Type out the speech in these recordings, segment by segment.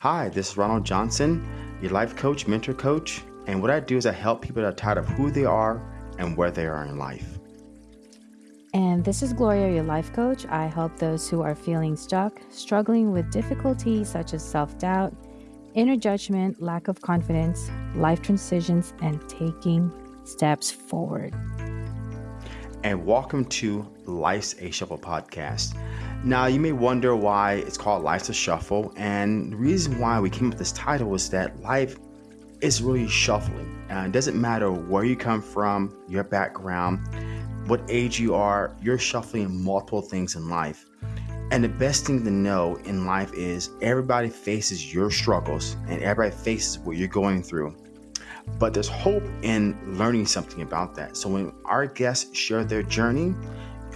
Hi, this is Ronald Johnson, your life coach, mentor coach. And what I do is I help people that are tired of who they are and where they are in life. And this is Gloria, your life coach. I help those who are feeling stuck, struggling with difficulties such as self doubt, inner judgment, lack of confidence, life transitions, and taking steps forward. And welcome to Life's a Shuffle podcast. Now, you may wonder why it's called Life's a Shuffle. And the reason why we came up with this title is that life is really shuffling. Uh, it doesn't matter where you come from, your background, what age you are, you're shuffling multiple things in life. And the best thing to know in life is everybody faces your struggles and everybody faces what you're going through. But there's hope in learning something about that. So when our guests share their journey,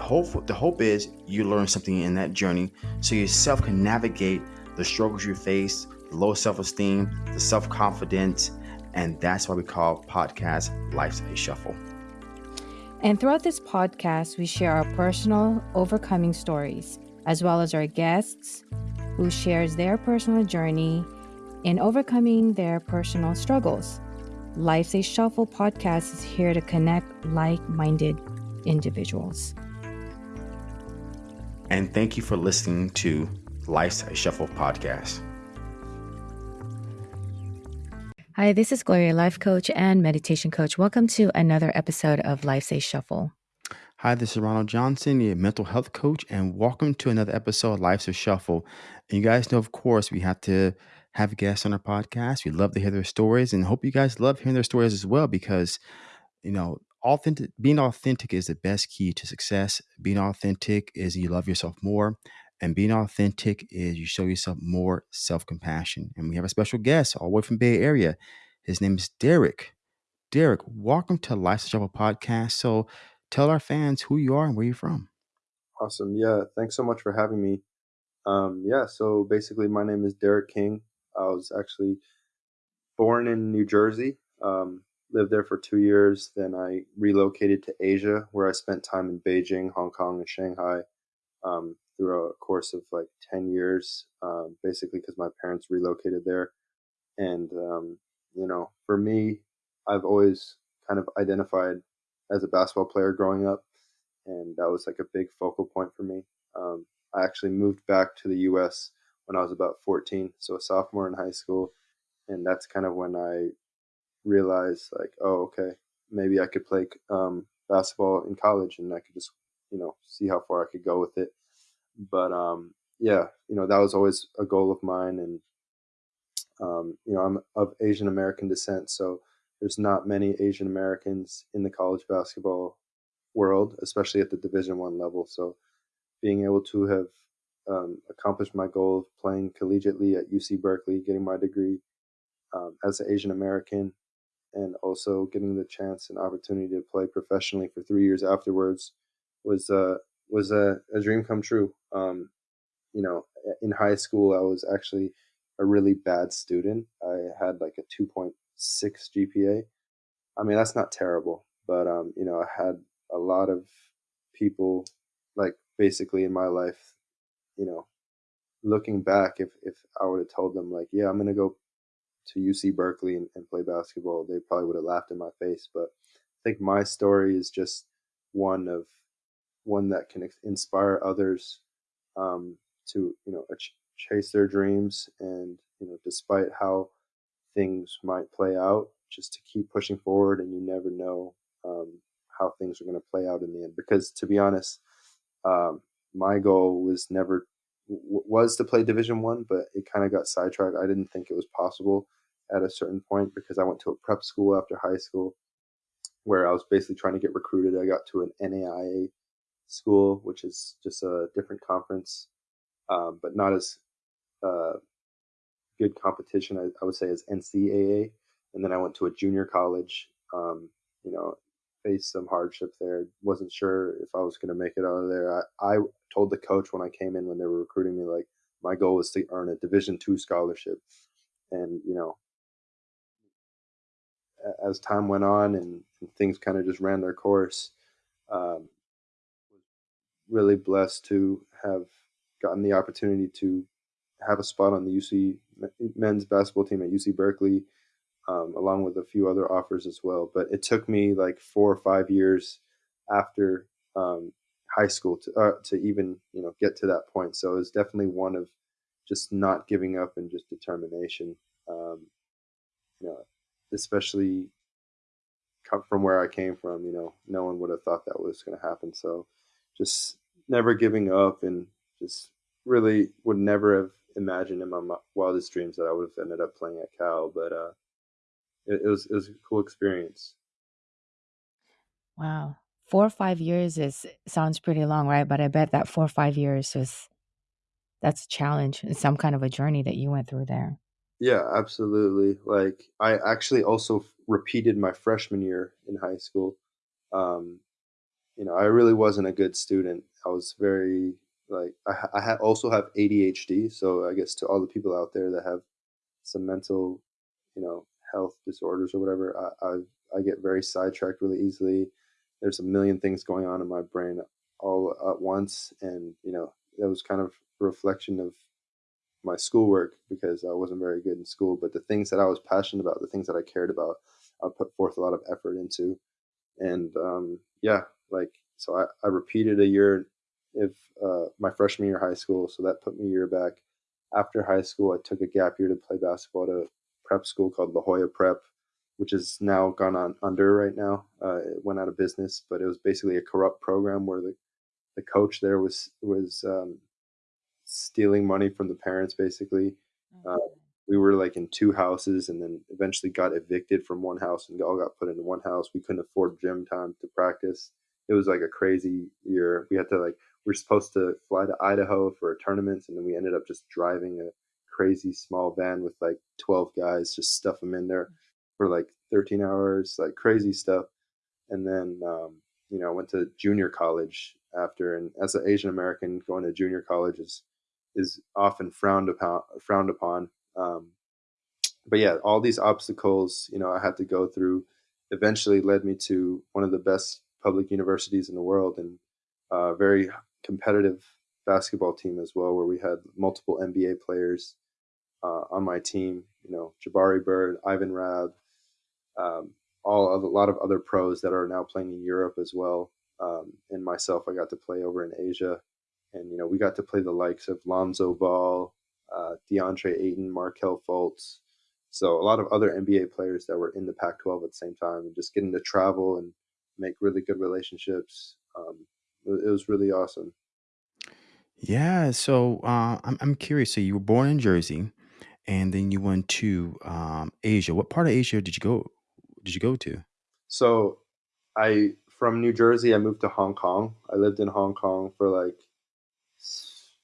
hope the hope is you learn something in that journey so yourself can navigate the struggles you face, the low self-esteem, the self-confidence, and that's why we call podcast Life's a Shuffle. And throughout this podcast, we share our personal overcoming stories, as well as our guests who shares their personal journey in overcoming their personal struggles. Life's a Shuffle podcast is here to connect like-minded individuals. And thank you for listening to Life's a Shuffle podcast. Hi, this is Gloria, life coach and meditation coach. Welcome to another episode of Life's a Shuffle. Hi, this is Ronald Johnson, your mental health coach, and welcome to another episode of Life's a Shuffle. And you guys know, of course, we have to have guests on our podcast. We love to hear their stories and hope you guys love hearing their stories as well because, you know, authentic being authentic is the best key to success. Being authentic is you love yourself more. And being authentic is you show yourself more self compassion. And we have a special guest all the way from Bay Area. His name is Derek. Derek, welcome to Life's Shuffle podcast. So tell our fans who you are and where you're from. Awesome. Yeah. Thanks so much for having me. Um, yeah. So basically, my name is Derek King. I was actually born in New Jersey, um, lived there for two years. Then I relocated to Asia, where I spent time in Beijing, Hong Kong, and Shanghai. Um, through a course of like 10 years, um, basically because my parents relocated there. And, um, you know, for me, I've always kind of identified as a basketball player growing up. And that was like a big focal point for me. Um, I actually moved back to the US when I was about 14, so a sophomore in high school. And that's kind of when I realized, like, oh, okay, maybe I could play um, basketball in college and I could just, you know, see how far I could go with it but um, yeah, you know that was always a goal of mine, and um, you know I'm of Asian American descent, so there's not many Asian Americans in the college basketball world, especially at the Division One level. So being able to have um, accomplished my goal of playing collegiately at UC Berkeley, getting my degree um, as an Asian American, and also getting the chance and opportunity to play professionally for three years afterwards was uh, was a, a dream come true. Um, you know, in high school, I was actually a really bad student. I had like a 2.6 GPA. I mean, that's not terrible, but, um, you know, I had a lot of people like basically in my life, you know, looking back, if, if I would have told them like, yeah, I'm to go to UC Berkeley and, and play basketball, they probably would have laughed in my face. But I think my story is just one of one that can inspire others um, to you know ch- chase their dreams and you know despite how things might play out just to keep pushing forward and you never know um, how things are going to play out in the end because to be honest um, my goal was never was to play division one but it kind of got sidetracked i didn't think it was possible at a certain point because i went to a prep school after high school where i was basically trying to get recruited i got to an naia school, which is just a different conference, um, but not as uh, good competition, I, I, would say, as NCAA. And then I went to a junior college, um, you know, faced some hardship there. Wasn't sure if I was going to make it out of there. I, I told the coach when I came in, when they were recruiting me, like, my goal was to earn a Division two scholarship. And, you know, as time went on and, and things kind of just ran their course, um, really blessed to have gotten the opportunity to have a spot on the UC men's basketball team at UC Berkeley, um, along with a few other offers as well. But it took me like four or five years after um, high school to uh, to even you know get to that point. So it was definitely one of just not giving up and just determination. Um, you know, especially from where I came from. You know, no one would have thought that was going to happen. So just never giving up and just really would never have imagined in my wildest dreams that I would have ended up playing at Cal. But uh, it, it was it was a cool experience. Wow four or five years is sounds pretty long, right? But I bet that four or five years was that's a challenge. It's some kind of a journey that you went through there. Yeah, absolutely. Like I actually also repeated my freshman year in high school. Um, you know, I really wasn't a good student. I was very like I, I ha- also have ADHD, so I guess to all the people out there that have some mental, you know, health disorders or whatever, I I, I get very sidetracked really easily there's a million things going on in my brain all at once and you know that was kind of reflection of my schoolwork because I wasn't very good in school but the things that I was passionate about the things that I cared about I put forth a lot of effort into and um, yeah like so I, I repeated a year if uh, my freshman year of high school so that put me a year back after high school I took a gap year to play basketball at a prep school called La Jolla Prep which is now gone on under right now. Uh, it went out of business, but it was basically a corrupt program where the the coach there was was um, stealing money from the parents. Basically, uh, we were like in two houses, and then eventually got evicted from one house and all got put into one house. We couldn't afford gym time to practice. It was like a crazy year. We had to like we are supposed to fly to Idaho for a tournament, and then we ended up just driving a crazy small van with like 12 guys, just stuff them in there for like 13 hours, like crazy stuff. And then, um, you know, I went to junior college after, and as an Asian American, going to junior college is is often frowned upon. Frowned upon. Um, but yeah, all these obstacles, you know, I had to go through, eventually led me to one of the best public universities in the world, and a very competitive basketball team as well, where we had multiple NBA players uh, on my team. You know, Jabari Bird, Ivan Rabb, um, all of, a lot of other pros that are now playing in Europe as well. Um, and myself, I got to play over in Asia, and you know we got to play the likes of Lonzo Ball, uh, DeAndre Ayton, Markelle Fultz. So a lot of other NBA players that were in the Pac-12 at the same time, and just getting to travel and make really good relationships. Um, it, it was really awesome. Yeah, so uh, I'm I'm curious. So you were born in Jersey, and then you went to um, Asia. What part of Asia did you go? Did you go to? So, I from New Jersey, I moved to Hong Kong. I lived in Hong Kong for like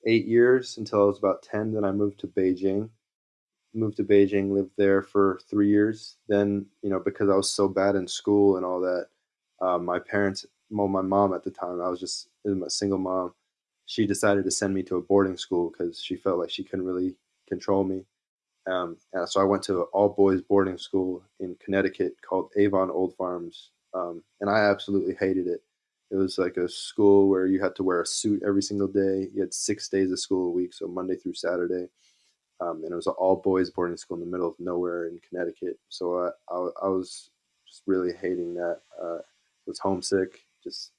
eight years until I was about ten. Then I moved to Beijing. Moved to Beijing, lived there for three years. Then, you know, because I was so bad in school and all that, um, my parents, well, my mom at the time, I was just a single mom. She decided to send me to a boarding school because she felt like she couldn't really control me. Um, so I went to an all boys boarding school in Connecticut called Avon Old Farms, um, and I absolutely hated it. It was like a school where you had to wear a suit every single day. You had six days of school a week, so Monday through Saturday, um, and it was an all boys boarding school in the middle of nowhere in Connecticut. So I, I, I was just really hating that. Uh, was homesick, just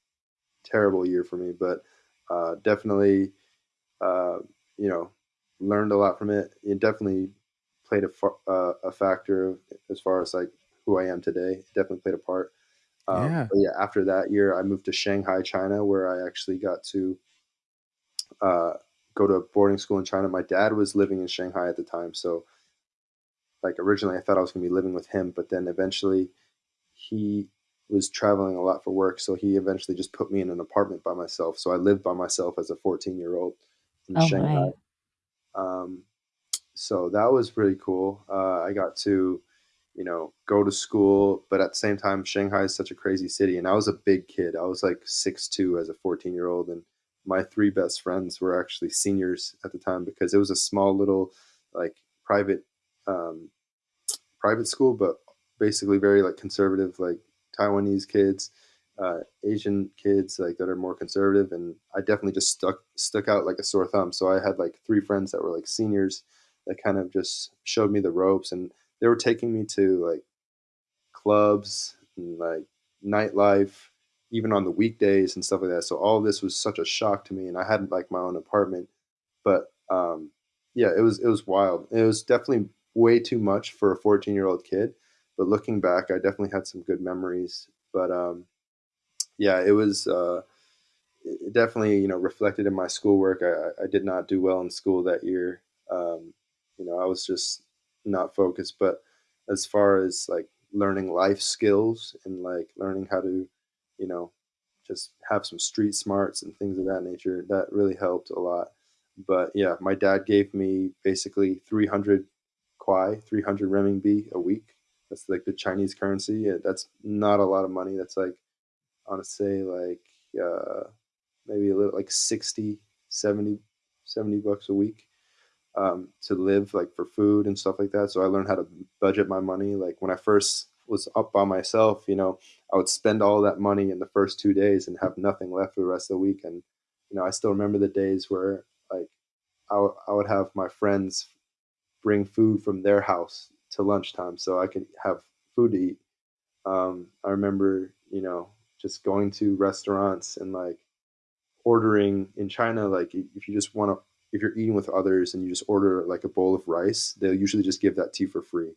terrible year for me, but uh, definitely, uh, you know, learned a lot from it. It definitely played a, uh, a factor as far as like who I am today. It definitely played a part. Um, yeah. yeah. After that year, I moved to Shanghai, China, where I actually got to uh, go to a boarding school in China. My dad was living in Shanghai at the time, so like originally I thought I was going to be living with him, but then eventually he was traveling a lot for work, so he eventually just put me in an apartment by myself. So I lived by myself as a 14 year old in oh, Shanghai. Um, so that was really cool. Uh, I got to, you know, go to school, but at the same time, Shanghai is such a crazy city, and I was a big kid. I was like six two as a fourteen year old, and my three best friends were actually seniors at the time because it was a small little like private um, private school, but basically very like conservative, like Taiwanese kids. uh, Asian kids like that are more conservative, and I definitely just stuck stuck out like a sore thumb. So I had like three friends that were like seniors that kind of just showed me the ropes, and they were taking me to like clubs and like nightlife, even on the weekdays and stuff like that. So all this was such a shock to me, and I had like my own apartment, but um, yeah, it was it was wild. It was definitely way too much for a 14 year old kid, but looking back, I definitely had some good memories. But um, yeah, it was uh, it definitely you know reflected in my schoolwork. I, I did not do well in school that year. Um, you know, I was just not focused. But as far as like learning life skills and like learning how to, you know, just have some street smarts and things of that nature, that really helped a lot. But yeah, my dad gave me basically 300 kuai, 300 renminbi a week. That's like the Chinese currency. That's not a lot of money. That's like I want to say like uh, maybe a little like 60, 70, 70 bucks a week um, to live like for food and stuff like that. So I learned how to budget my money. Like when I first was up by myself, you know, I would spend all that money in the first two days and have nothing left for the rest of the week. And, you know, I still remember the days where like I, w- I would have my friends bring food from their house to lunchtime so I could have food to eat. Um, I remember, you know, just going to restaurants and like ordering in China, like if you just want to, if you're eating with others and you just order like a bowl of rice, they'll usually just give that you for free.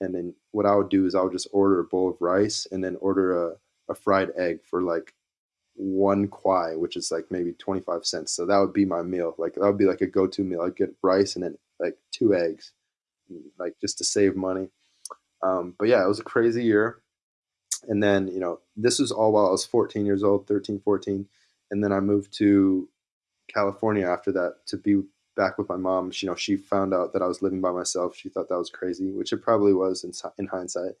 And then what I would do is I would just order a bowl of rice and then order a, a fried egg for like one kuai, which is like maybe 25 cents. So that would be my meal. Like that would be like a go-to meal. I'd get rice and then like two eggs, like just to save money. Um, but yeah, it was a crazy year and then you know this was all while i was 14 years old 13 14 and then i moved to california after that to be back with my mom she, you know she found out that i was living by myself she thought that was crazy which it probably was in, in hindsight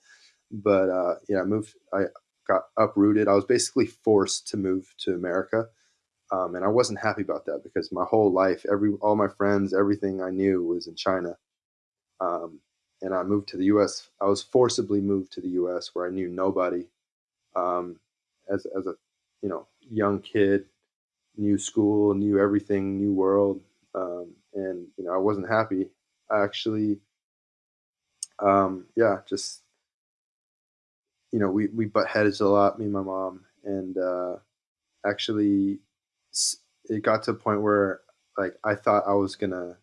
but uh, yeah i moved i got uprooted i was basically forced to move to america um, and i wasn't happy about that because my whole life every all my friends everything i knew was in china um, and I moved to the U.S. I was forcibly moved to the U.S. where I knew nobody. Um, as as a you know young kid, new school, new everything, new world, um, and you know I wasn't happy. I actually, um, yeah, just you know we we butt heads a lot, me and my mom, and uh, actually it got to a point where like I thought I was gonna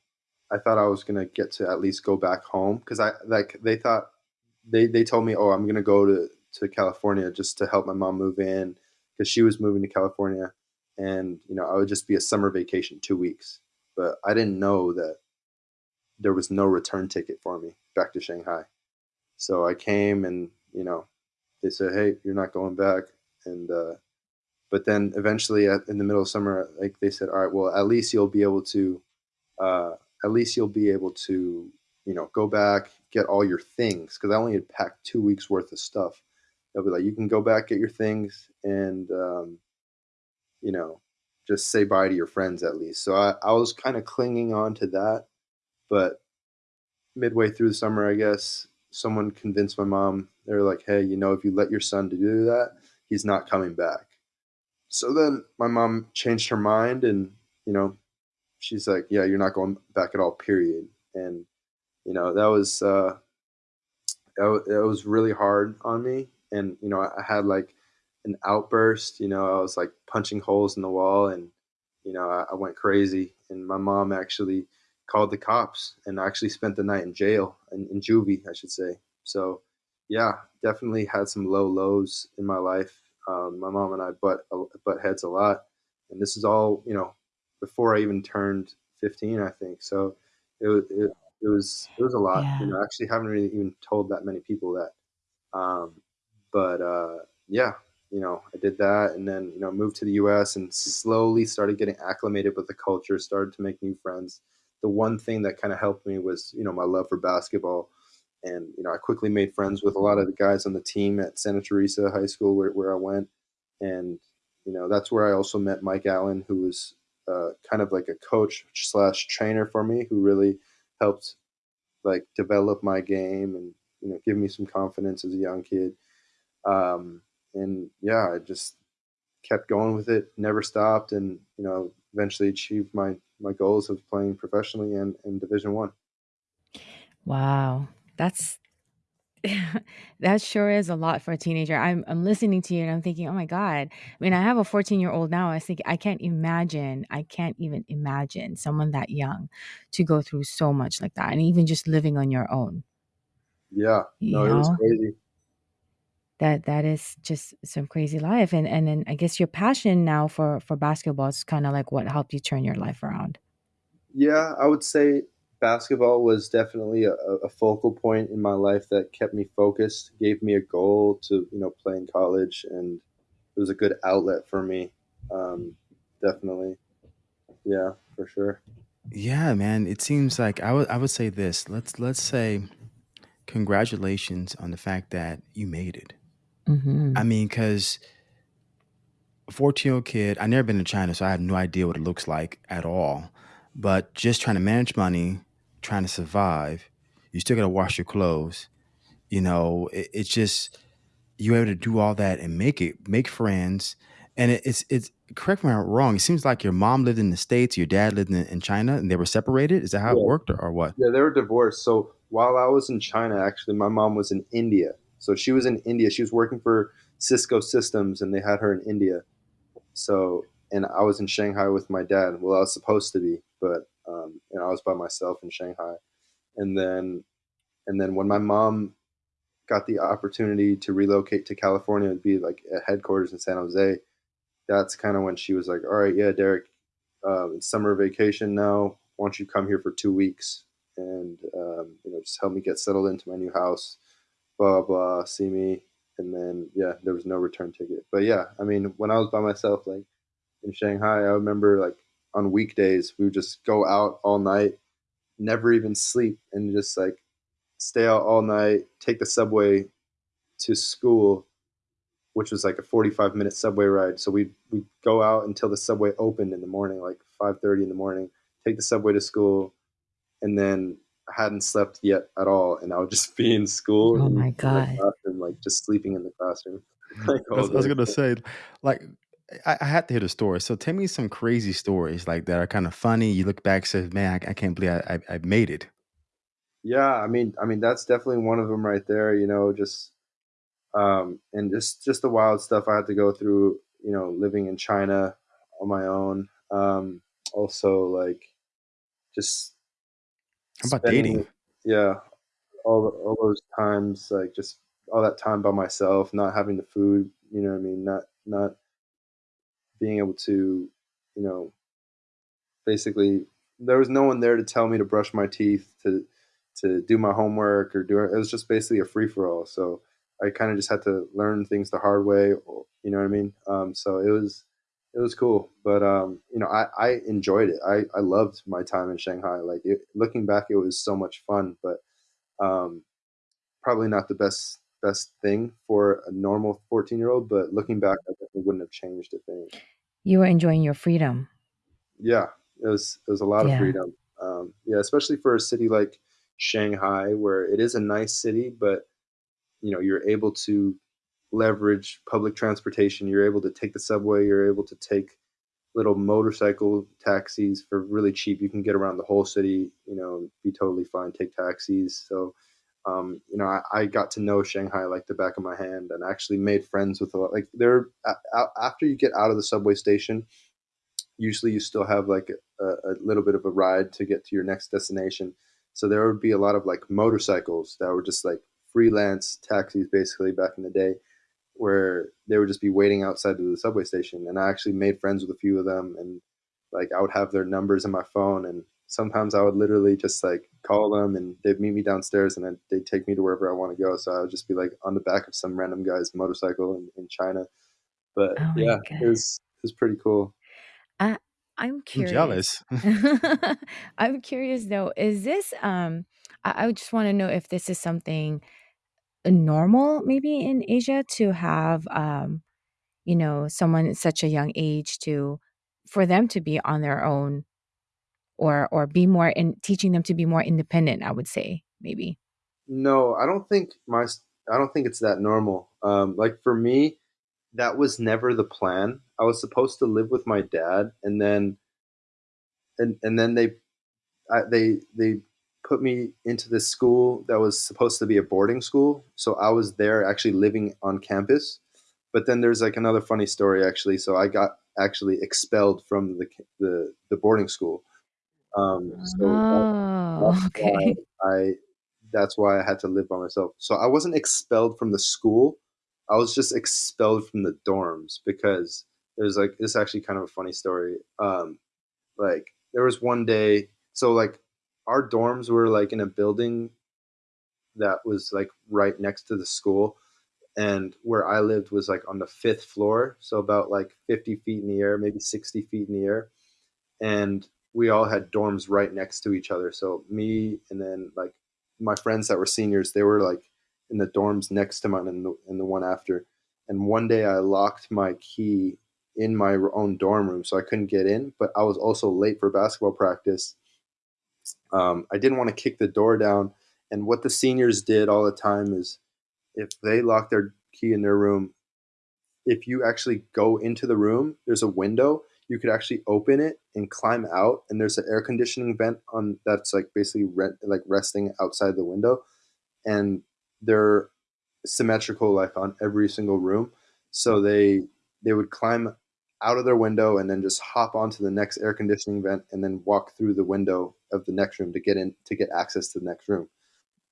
I thought I was gonna get to at least go back home because I like they thought they they told me, oh, I'm gonna go to to California just to help my mom move in because she was moving to California, and you know I would just be a summer vacation, two weeks. But I didn't know that there was no return ticket for me back to Shanghai. So I came and you know they said, hey, you're not going back, and uh, but then eventually at, in the middle of summer, like they said, all right, well at least you'll be able to. Uh, at least you'll be able to, you know, go back, get all your things. Cause I only had packed two weeks worth of stuff. They'll be like, you can go back, get your things, and, um, you know, just say bye to your friends at least. So I, I was kind of clinging on to that. But midway through the summer, I guess, someone convinced my mom, they were like, hey, you know, if you let your son to do that, he's not coming back. So then my mom changed her mind and, you know, she's like, yeah, you're not going back at all, period. And, you know, that was, uh, it was really hard on me. And, you know, I had like an outburst, you know, I was like punching holes in the wall and, you know, I, I went crazy. And my mom actually called the cops and actually spent the night in jail, in, in juvie, I should say. So, yeah, definitely had some low lows in my life. Um, my mom and I butt butt heads a lot, and this is all you know before I even turned 15, I think. So it was it, it was it was a lot. Yeah. You know, I actually haven't really even told that many people that. Um, but uh, yeah, you know, I did that, and then you know moved to the U.S. and slowly started getting acclimated with the culture. Started to make new friends. The one thing that kind of helped me was you know my love for basketball. And you know, I quickly made friends with a lot of the guys on the team at Santa Teresa High School, where, where I went, and you know that's where I also met Mike Allen, who was uh, kind of like a coach slash trainer for me who really helped like develop my game and you know give me some confidence as a young kid. Um, and yeah, I just kept going with it, never stopped, and you know, eventually achieved my my goals of playing professionally and in Division One. Wow. That's that sure is a lot for a teenager. I'm I'm listening to you and I'm thinking, oh my God. I mean, I have a 14 year old now. I think I can't imagine, I can't even imagine someone that young to go through so much like that. And even just living on your own. Yeah, no, You it was crazy. That that is just some crazy life. And and then I guess your passion now for for basketball is kind of like what helped you turn your life around. Yeah, I would say basketball was definitely a, a focal point in my life that kept me focused, gave me a goal to you know play in college, and it was a good outlet for me. Um, definitely, yeah, for sure. Yeah, man. It seems like I would I would say this. Let's let's say congratulations on the fact that you made it. I hmm mean, because a 14 year old kid, I've never been to China, so I have no idea what it looks like at all. But just trying to manage money, trying to survive, you still got to wash your clothes. You know, it, it's just you're able to do all that and make it, make friends. And it, it's it's correct me if I'm wrong. It seems like your mom lived in the states, your dad lived in, in China, and they were separated. Is that how it worked, or, or what? yeah, they were divorced. So while I was in China, actually, my mom was in India. So she was in India. She was working for Cisco Systems, and they had her in India. So, and I was in Shanghai with my dad. Well, I was supposed to be, but um, know, I was by myself in Shanghai. And then, and then when my mom got the opportunity to relocate to California and be like at headquarters in San Jose, that's kind of when she was like, "All right, yeah, Derek, um, it's summer vacation now. Why don't you come here for two weeks and um, you know just help me get settled into my new house, blah blah, see me." And then yeah, there was no return ticket. But yeah, I mean, when I was by myself, like in Shanghai, I remember like on weekdays we would just go out all night, never even sleep, and just like stay out all night, take the subway to school, which was like a 45 minute subway ride. So we'd, we'd go out until the subway opened in the morning, like 5.30 in the morning, take the subway to school, and then hadn't slept yet at all. And I would just be in school Oh my God. classroom, like just sleeping in the classroom like I was, I was gonna say, like, I, I had to hear the story. So tell me some crazy stories like that are kind of funny. You look back, says, "Man, I, I can't believe I, I, I made it." Yeah, I mean, I mean that's definitely one of them right there. You know, just um, and just just the wild stuff I had to go through. You know, living in China on my own. Um, also, like just How about spending, dating? yeah, all all those times, like just all that time by myself, not having the food. You know, what I mean, not not being able to, you know, basically there was no one there to tell me to brush my teeth, to to do my homework or do it. It was just basically a free for all. So I kind of just had to learn things the hard way. Or, you know what I mean? Um, so it was it was cool, but um, you know, I, I enjoyed it. I, I loved my time in Shanghai. Like it, looking back, it was so much fun, but um, probably not the best best thing for a normal 14 year old. But looking back, I definitely wouldn't have changed a thing. You were enjoying your freedom. Yeah, it was it was a lot of freedom. Um, yeah, especially for a city like Shanghai, where it is a nice city, but you know you're able to leverage public transportation. You're able to take the subway. You're able to take little motorcycle taxis for really cheap. You can get around the whole city. You know, be totally fine. Take taxis. So. Um, you know, I, I got to know Shanghai like the back of my hand, and actually made friends with a lot. Like there, after you get out of the subway station, usually you still have like a, a little bit of a ride to get to your next destination. So there would be a lot of like motorcycles that were just like freelance taxis basically back in the day where they would just be waiting outside of the subway station. And I actually made friends with a few of them and like I would have their numbers in my phone and sometimes I would literally just like call them and they'd meet me downstairs and then they'd take me to wherever I want to go. So I would just be like on the back of some random guy's motorcycle in, in China. But Oh yeah, God. it was it was pretty cool. I I'm I'm curious. jealous. I'm curious though, is this um I, I just want to know if this is something normal maybe in Asia to have um, you know, someone at such a young age to for them to be on their own or or be more in teaching them to be more independent, I would say, maybe. No, I don't think my I don't think it's that normal. Um, like for me, that was never the plan. I was supposed to live with my dad, and then and and then they I, they they put me into this school that was supposed to be a boarding school. So I was there actually living on campus. But then there's like another funny story actually. So I got actually expelled from the the, the boarding school. Um, so Oh, that's okay. I that's why I had to live by myself. So I wasn't expelled from the school. I was just expelled from the dorms because there's like it's actually kind of a funny story. Um, like there was one day, so like our dorms were like in a building that was like right next to the school, and where I lived was like on the fifth floor, so about like 50 feet in the air, maybe 60 feet in the air, and we all had dorms right next to each other. So me and then like my friends that were seniors, they were like in the dorms next to mine and the, and the one after. And one day I locked my key in my own dorm room, so I couldn't get in. But I was also late for basketball practice. Um, I didn't want to kick the door down. And what the seniors did all the time is if they locked their key in their room, if you actually go into the room, there's a window. You could actually open it and climb out, and there's an air conditioning vent on that's like basically like resting outside the window, and they're symmetrical like on every single room. So they they would climb out of their window and then just hop onto the next air conditioning vent and then walk through the window of the next room to get in to get access to the next room.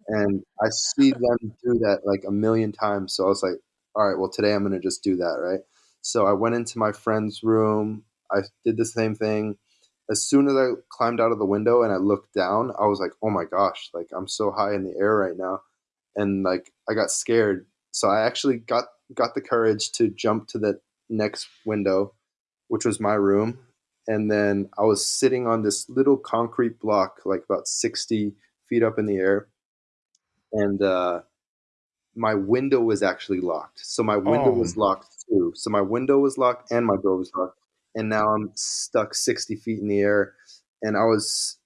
And I see them do that like a million times. So I was like, all right, well, today I'm going to just do that, right? So I went into my friend's room. I did the same thing. As soon as I climbed out of the window and I looked down, I was like, oh my gosh, like I'm so high in the air right now. And like I got scared. So I actually got got the courage to jump to the next window, which was my room. And then I was sitting on this little concrete block, like about 60 feet up in the air and uh, my window was actually locked. So my window Oh, was locked too. So my window was locked and my door was locked, and now I'm stuck 60 feet in the air. And I was,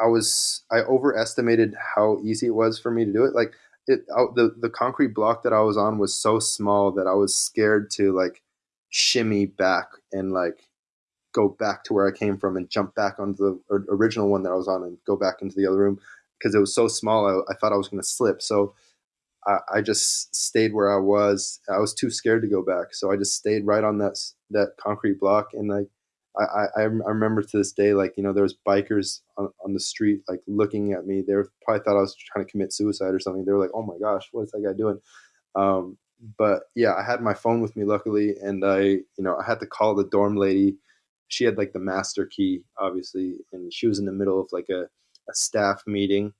I was, I overestimated how easy it was for me to do it. Like it, I, the the concrete block that I was on was so small that I was scared to like shimmy back and like go back to where I came from and jump back onto the original one that I was on and go back into the other room because it was so small. I, I thought I was going to slip. So I, I just stayed where I was. I was too scared to go back, so I just stayed right on that that concrete block. And like I, I, I remember to this day, like you know, there was bikers on, on the street, like looking at me. They were, probably thought I was trying to commit suicide or something. They were like, "Oh my gosh, what is that guy doing?" Um, but yeah, I had my phone with me, luckily, and I, you know, I had to call the dorm lady. She had like the master key, obviously, and she was in the middle of like a, a staff meeting.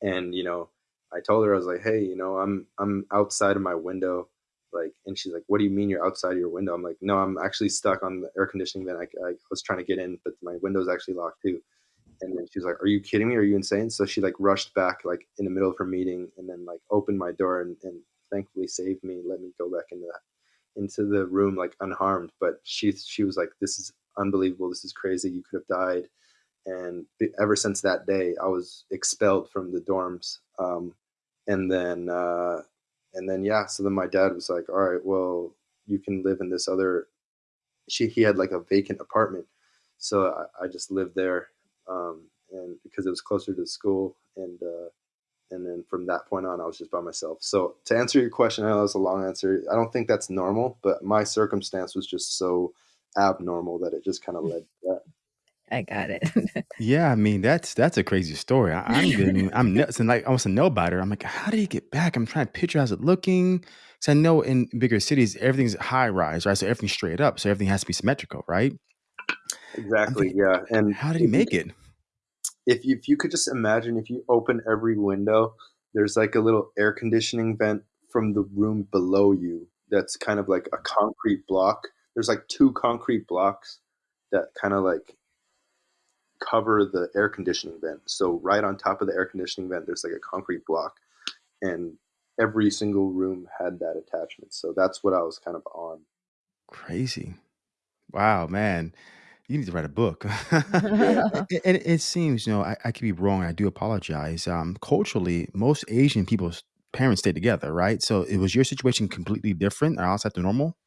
And you know i told her i was like hey you know i'm i'm outside of my window like and she's like what do you mean you're outside of your window? I'm like no i'm actually stuck on the air conditioning vent i, I was trying to get in but my window's actually locked too. And then she's like are you kidding me? Are you insane? So she like rushed back like in the middle of her meeting and then like opened my door and, and thankfully saved me let me go back into that into the room like unharmed but she she was like this is unbelievable this is crazy you could have died and ever since that day, I was expelled from the dorms. Um, and then, uh, and then, yeah. So then my dad was like, "All right, well, you can live in this other." She he had like a vacant apartment, so I, I just lived there, um, and because it was closer to the school, and uh, and then from that point on, I was just by myself. So to answer your question, I know that was a long answer. I don't think that's normal, but my circumstance was just so abnormal that it just kind of mm. led to that. I got it. yeah. I mean, that's that's a crazy story. I, I'm getting, I'm nuts and like I want to know about her. I'm like, how did he get back? I'm trying to picture how's it looking. Because I know in bigger cities, everything's high rise, right? So everything's straight up. So everything has to be symmetrical, right? Exactly, thinking, yeah. And how did he if you make it? If you, if you could just imagine if you open every window, there's like a little air conditioning vent from the room below you that's kind of like a concrete block. There's like two concrete blocks that kind of like cover the air conditioning vent. So right on top of the air conditioning vent, there's like a concrete block, and every single room had that attachment. So that's what I was kind of on. Crazy. Wow, man. You need to write a book. Yeah. and it, it, it seems, you know, I, I could be wrong. I do apologize. Um, culturally, most Asian people's parents stay together, right? So it was your situation completely different or outside the normal?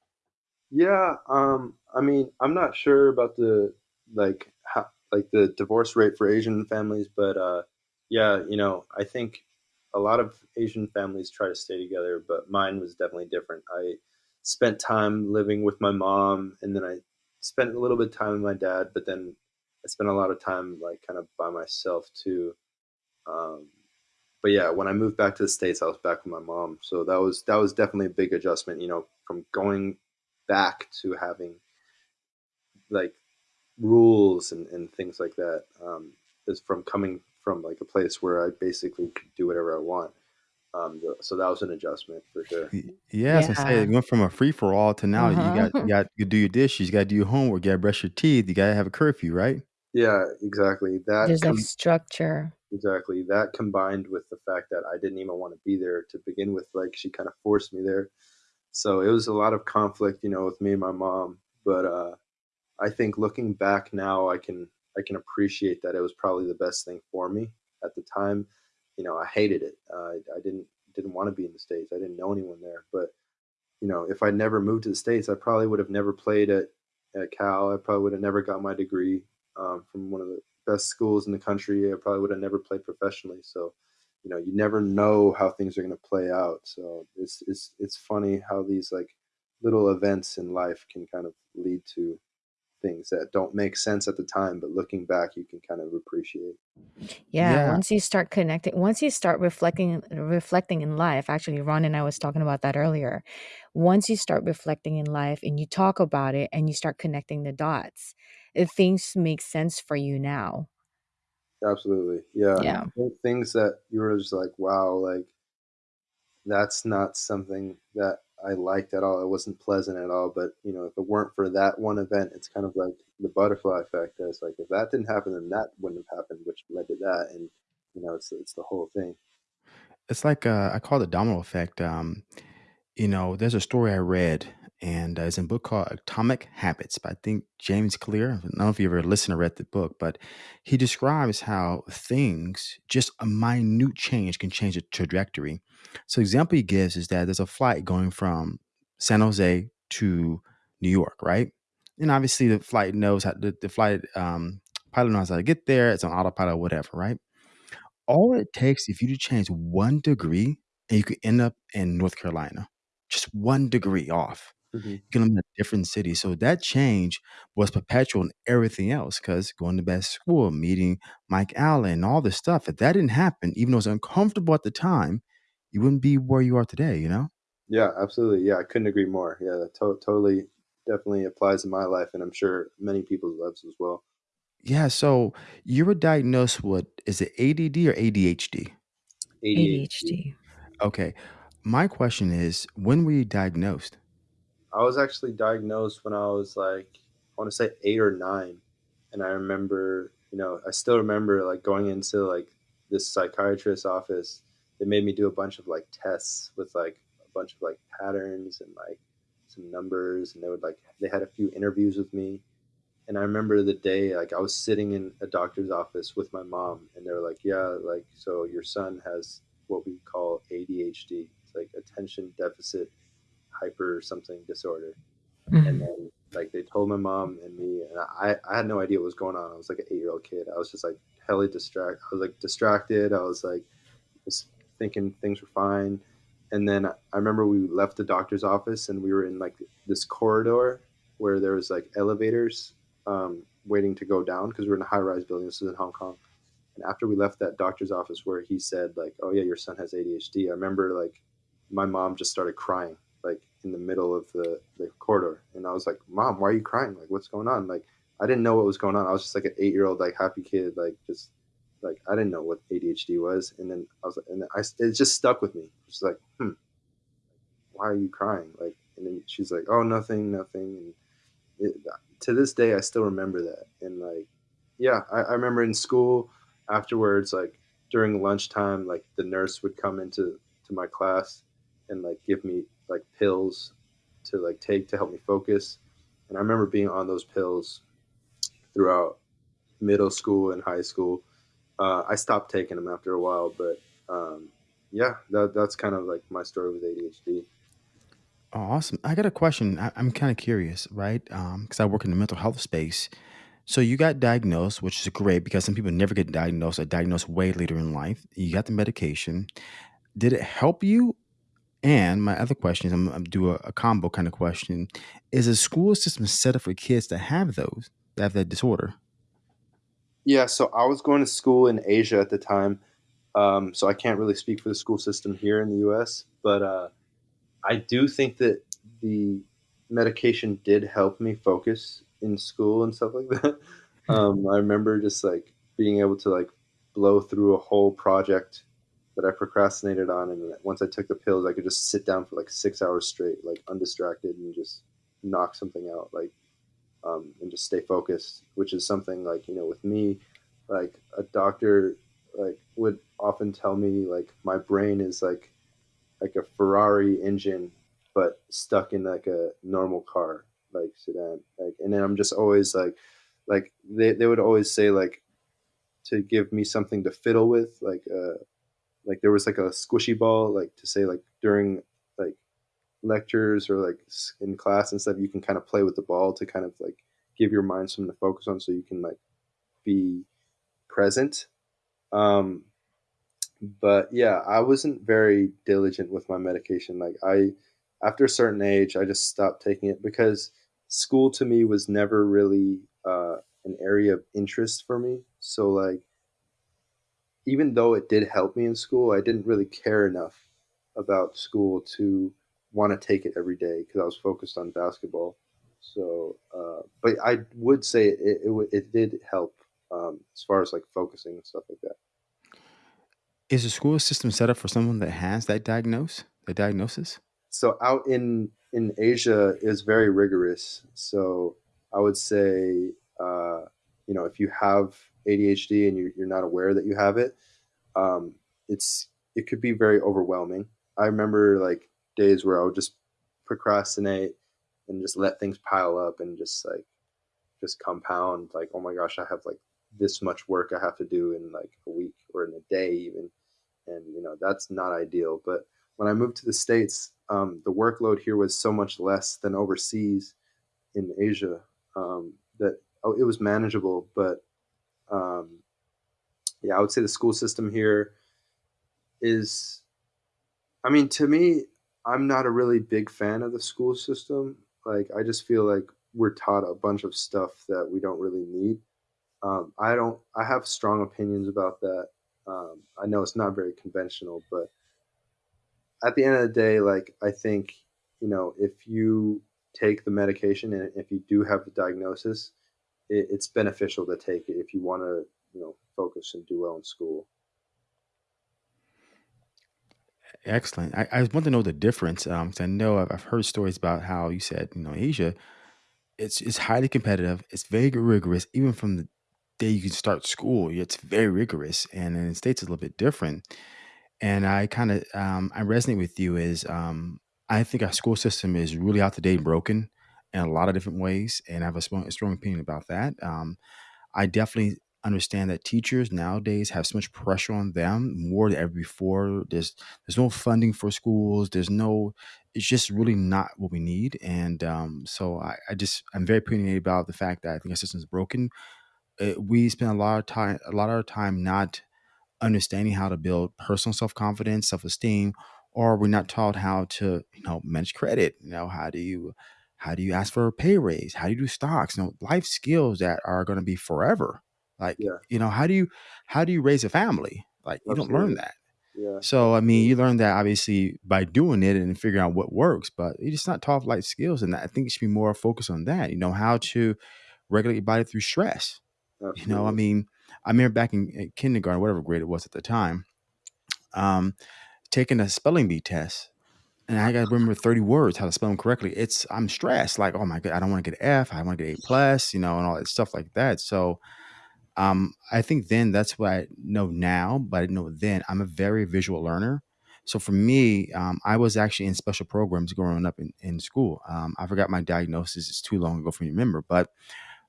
Yeah, um, I mean, I'm not sure about the like how, like the divorce rate for Asian families, but uh, yeah, you know, I think a lot of Asian families try to stay together, but mine was definitely different. I spent time living with my mom, and then I spent a little bit of time with my dad, but then I spent a lot of time like kind of by myself too. Um, but yeah, when I moved back to the states, I was back with my mom, so that was that was definitely a big adjustment. You know, from going back to having like rules and, and things like that um, is from coming from like a place where I basically could do whatever I want. Um, so that was an adjustment for sure. Yeah, as I say, it went from a free for all to now you got you Uh-huh. got you do your dishes, you got to do your homework, you got to brush your teeth, you got to have a curfew, right? Yeah, exactly. That There's like com- structure. exactly that combined with the fact that I didn't even want to be there to begin with. Like she kind of forced me there, so it was a lot of conflict, you know, with me and my mom. But uh, I think looking back now, I can I can appreciate that it was probably the best thing for me at the time. You know, I hated it. Uh, I, didn't didn't want to be in the states. I didn't know anyone there. But you know, if I never moved to the states, I probably would have never played at at Cal. I probably would have never got my degree um, from one of the best schools in the country. I probably would have never played professionally. So, you know, you never know how things are going to play out. So it's it's it's funny how these like little events in life can kind of lead to things that don't make sense at the time, but looking back, you can kind of appreciate. Yeah, Yeah, once you start connecting, once you start reflecting reflecting in life, actually Ron and I was talking about that earlier. Once you start reflecting in life and you talk about it and you start connecting the dots, uh, things make sense for you now. Absolutely, yeah. Yeah. Things that you were just like, wow, like that's not something that I liked at all. It wasn't pleasant at all. But you know, if it weren't for that one event, it's kind of like the butterfly effect. It's like if that didn't happen, then that wouldn't have happened, which led to that, and you know, it's it's the whole thing. it's like uh, I call it the domino effect. Um, You know, there's a story I read, and uh, it's in a book called Atomic Habits by I think James Clear. I don't know if you ever listened or read the book, but he describes how things, just a minute change, can change the trajectory. So, example he gives is that there's a flight going from San Jose to New York, right? And obviously, the flight knows how the, the flight um, pilot knows how to get there. It's on autopilot, whatever, right? All it takes if you to change 1 degree, and you could end up in North Carolina. Just 1 degree off. Hmm You can live in a different city. So that change was perpetual in everything else. Because going to best school, meeting Mike Allen, all this stuff, if that didn't happen, even though it was uncomfortable at the time, you wouldn't be where you are today, you know? Yeah, absolutely. Yeah, I couldn't agree more. Yeah, that to- totally, definitely applies in my life, and I'm sure many people's lives as well. Yeah, so you were diagnosed with is it ADD or ADHD? ADHD. ADHD. Okay. My question is, when were you diagnosed? I was actually diagnosed when I was like, I want to say eight or nine. And I remember, you know, I still remember like going into like this psychiatrist's office. They made me do a bunch of like tests with like a bunch of like patterns and like some numbers. And they would like, they had a few interviews with me. And I remember the day, like I was sitting in a doctor's office with my mom, and they were like, "Yeah, like so your son has what we call ADHD. It's like attention deficit hyper something disorder." And Mhm. then like they told my mom and me, and I I had no idea what was going on. I was like an eight year old kid. I was just like hella distracted. I was like distracted. I was like just thinking things were fine. And then I remember we left the doctor's office and we were in like this corridor where there was like elevators um, waiting to go down because we are in a high rise building. This is in Hong Kong. And after we left that doctor's office where he said like, "Oh yeah, your son has ADHD," I remember like my mom just started crying in the middle of the, the corridor, and I was like, "Mom, why are you crying? Like, what's going on?" Like, I didn't know what was going on. I was just like an eight year old like happy kid, like just like I didn't know what ADHD was, and then I was like, and I it just stuck with me. It's like, hmm, why are you crying? Like, and then she's like, oh, nothing, nothing. And it, to this day, I still remember that. And like, yeah, I, I remember in school afterwards, like during lunchtime, like the nurse would come into to my class and like give me like pills to like take to help me focus. And I remember being on those pills throughout middle school and high school uh, I stopped taking them after a while, but um, yeah, that that's kind of like my story with ADHD. Oh, awesome. I got a question. I, I'm kind of curious, right? Because I work in the mental health space. So you got diagnosed, which is great because some people never get diagnosed or diagnosed way later in life. You got the medication. Did it help you? And my other question is, I'm, I'm do a, a combo kind of question: Is a school system set up for kids to have those that have that disorder? Yeah, so I was going to school in Asia at the time, um, so I can't really speak for the school system here in the U.S. But uh, I do think that the medication did help me focus in school and stuff like that. Um, I remember just like being able to like blow through a whole project that I procrastinated on, and once I took the pills, I could just sit down for like six hours straight, like undistracted, and just knock something out, like um, and just stay focused. Which is something like you know with me, like a doctor like would often tell me like my brain is like like a Ferrari engine, but stuck in like a normal car, like sedan. Like, and then I'm just always like, like they, they would always say like to give me something to fiddle with, like uh, like there was like a squishy ball, like to say like during like lectures or like in class and stuff, you can kind of play with the ball to kind of like give your mind something to focus on, so you can like be present. Um, but yeah, I wasn't very diligent with my medication. Like I, after a certain age, I just stopped taking it because school to me was never really uh, an area of interest for me. So like, even though it did help me in school, I didn't really care enough about school to want to take it every day because I was focused on basketball. So, uh, but I would say it, it, it did help um, as far as like focusing and stuff like that. Is the school system set up for someone that has that diagnose, the diagnosis? so out in in Asia is very rigorous. So I would say, uh, you know, if you have ADHD and you're, you're not aware that you have it, um, it's it could be very overwhelming. I remember like days where I would just procrastinate and just let things pile up and just like just compound. Like, oh my gosh, I have like this much work I have to do in like a week or in a day even, and you know that's not ideal. But when I moved to the states, um, the workload here was so much less than overseas in Asia um, that it was manageable. But um, yeah, I would say the school system here is, I mean, to me, I'm not a really big fan of the school system. Like, I just feel like we're taught a bunch of stuff that we don't really need. Um, I don't, I have strong opinions about that. Um, I know it's not very conventional, but at the end of the day, like I think, you know, if you take the medication and if you do have the diagnosis, it, it's beneficial to take it if you want to, you know, focus and do well in school. Excellent. I, I want to know the difference because I know I've, I've heard stories about how you said, you know, Asia, it's it's highly competitive. It's very rigorous, even from the day you can start school. It's very rigorous, and in the states, it's a little bit different. And I kind of um, I resonate with you is um, I think our school system is really out to date and broken in a lot of different ways, and I have a strong, strong opinion about that. Um, I definitely understand that teachers nowadays have so much pressure on them more than ever before. There's there's no funding for schools. There's no. It's just really not what we need, and um, so I, I just I'm very opinionated about the fact that I think our system is broken. Uh we spend a lot of time a lot of our time not understanding how to build personal self-confidence, self-esteem, or we're not taught how to, you know, manage credit. You know, how do you how do you ask for a pay raise? How do you do stocks? You know, life skills that are going to be forever. Like, Yeah, you know, how do you how do you raise a family? Like, you don't learn that. Yeah, So, I mean, you learn that obviously by doing it and figuring out what works, but you're just not taught life skills. And I think it should be more focused on that. You know, how to regulate your body through stress. You know, I mean, I remember back in, in kindergarten, whatever grade it was at the time, um, taking a spelling bee test, and I got to remember thirty words how to spell them correctly. It's I'm stressed, like oh my god, I don't want to get F, I want to get A plus, you know, and all that stuff like that. So um, I think then that's what I know now, but I know then. I'm a very visual learner. So for me, um, I was actually in special programs growing up in, in school. Um, I forgot my diagnosis; it's too long ago for me to remember, but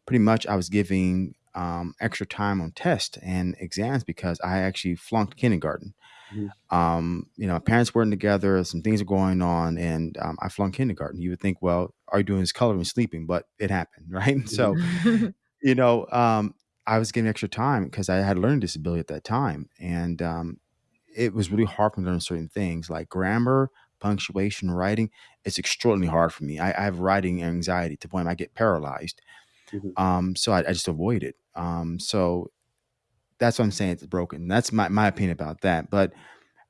pretty much I was giving um, extra time on tests and exams because I actually flunked kindergarten. Mhm. Um, you know, parents weren't together, some things are going on, and um, I flunked kindergarten. You would think, well, all you're doing is coloring and sleeping, but it happened, right? So, Mhm. you know, um, I was getting extra time because I had a learning disability at that time. And um, it was really hard for me to learn certain things like grammar, punctuation, writing. It's extraordinarily hard for me. I, I have writing anxiety to the point I get paralyzed. Mhm. Um, so I, I just avoid it. Um, so that's what I'm saying. It's broken. That's my, my opinion about that. But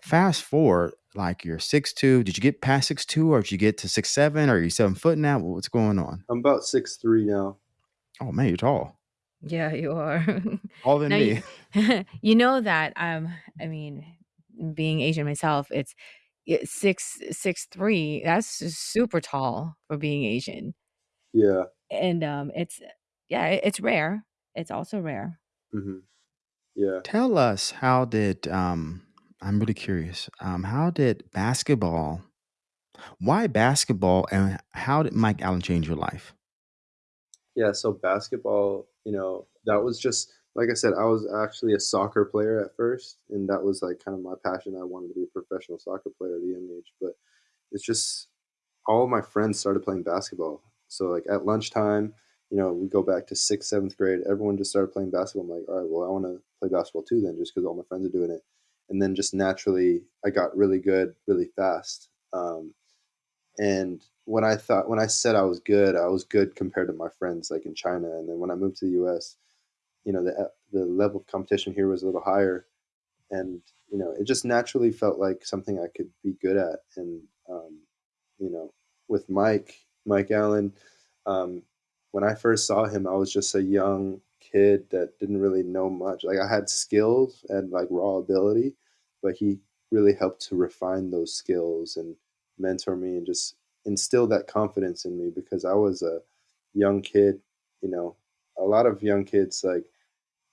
fast forward, like you're six two. Did you get past six two, or did you get to six seven? Or are you seven foot now? What's going on? I'm about six three now. Oh man, you're tall. Yeah, you are. Taller than Now you me. you know that um I mean being Asian myself, it's it's six six three. That's super tall for being Asian. Yeah. And um it's yeah, it's rare. It's also rare. hmm Yeah. Tell us how did um I'm really curious. Um how did basketball why basketball and how did Mike Allen change your life? Yeah. So basketball, you know, that was just like I said, I was actually a soccer player at first, and that was like kind of my passion. I wanted to be a professional soccer player at a young age, but it's just all my friends started playing basketball. So like at lunchtime, you know, we go back to sixth, seventh grade. Everyone just started playing basketball. I'm like, all right, well, I want to play basketball too, then, just because all my friends are doing it. And then just naturally, I got really good really fast. Um, and when I thought, when I said I was good, I was good compared to my friends like in China. And then when I moved to the U.S., you know, the the level of competition here was a little higher, and you know, it just naturally felt like something I could be good at. And um, you know, with Mike, Mike Allen, um, when I first saw him, I was just a young kid that didn't really know much. Like I had skills and like raw ability, but he really helped to refine those skills and mentor me and just instill that confidence in me because I was a young kid. You know, a lot of young kids like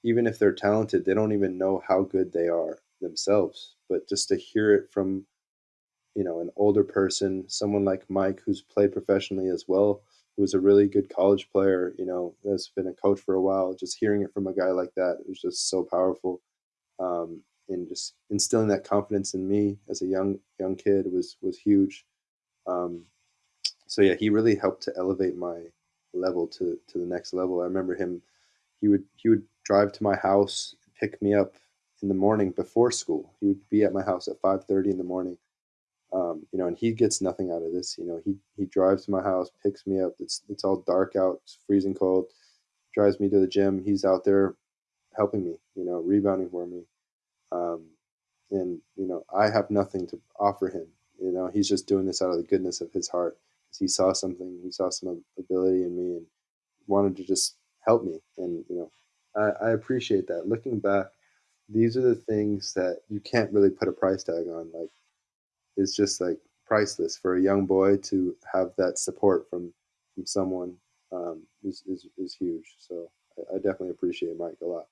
even if they're talented, they don't even know how good they are themselves. But just to hear it from you know, an older person, someone like Mike who's played professionally as well, who's a really good college player, you know, that's been a coach for a while. Just hearing it from a guy like that was just so powerful. Um, and just instilling that confidence in me as a young young kid was was huge. Um, so yeah, he really helped to elevate my level to to the next level. I remember him; he would he would drive to my house, pick me up in the morning before school. He would be at my house at five thirty in the morning, um, you know, and he gets nothing out of this. You know, he he drives to my house, picks me up. It's it's all dark out, it's freezing cold. Drives me to the gym. He's out there helping me. You know, rebounding for me. Um, and you know, I have nothing to offer him. You know, he's just doing this out of the goodness of his heart because he saw something. He saw some ability in me and wanted to just help me. And you know, I, I appreciate that. Looking back, these are the things that you can't really put a price tag on. Like is just like priceless for a young boy to have that support from from someone um, is, is is huge. So I, I definitely appreciate Mike a lot.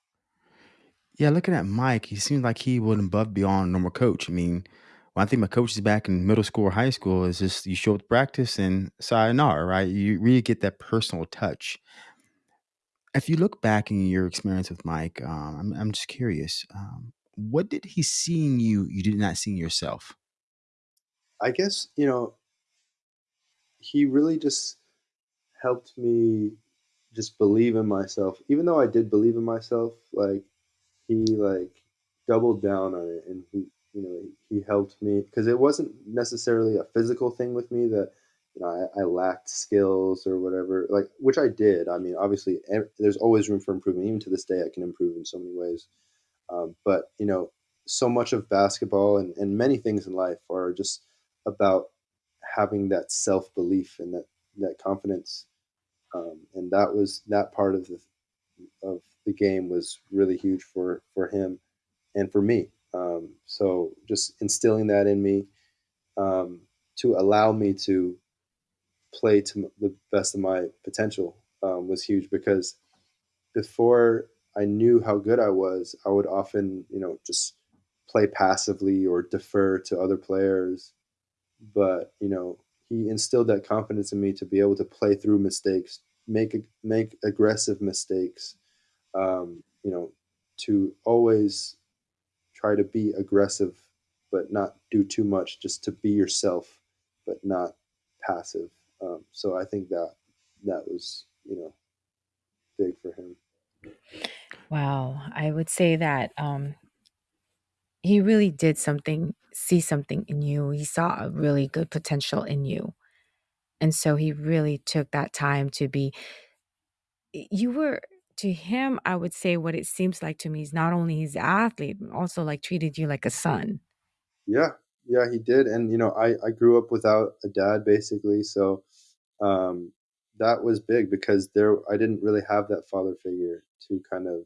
Yeah, looking at Mike, he seems like he went above beyond a normal coach. I mean, when I think my coaches back in middle school or high school is just you show up to practice and sayonara, right? You really get that personal touch. If you look back in your experience with Mike, um, I'm, I'm just curious, um, what did he see in you you did not see in yourself? I guess you know he really just helped me just believe in myself. Even though I did believe in myself, like he like doubled down on it and he you know he helped me. Because it wasn't necessarily a physical thing with me that you know I, I lacked skills or whatever like which i did. I mean obviously there's always room for improvement. Even to this day i can improve in so many ways. Um, but you know so much of basketball and, and many things in life are just about having that self-belief and that that confidence um, and that was that part of the of the game was really huge for for him and for me. Um, so just instilling that in me um, to allow me to play to the best of my potential um, was huge because before I knew how good I was, I would often you know just play passively or defer to other players. But you know he instilled that confidence in me to be able to play through mistakes, make make aggressive mistakes, um, you know, to always try to be aggressive but not do too much, just to be yourself, but not passive. Um, so I think that that was you know big for him. Wow, I would say that um, he really did something, see something in you. He saw a really good potential in you. And so he really took that time to be, you were, to him, I would say what it seems like to me is not only he's athlete, but also like treated you like a son. Yeah, yeah, he did. And you know, I I grew up without a dad basically, so um, that was big because there I didn't really have that father figure to kind of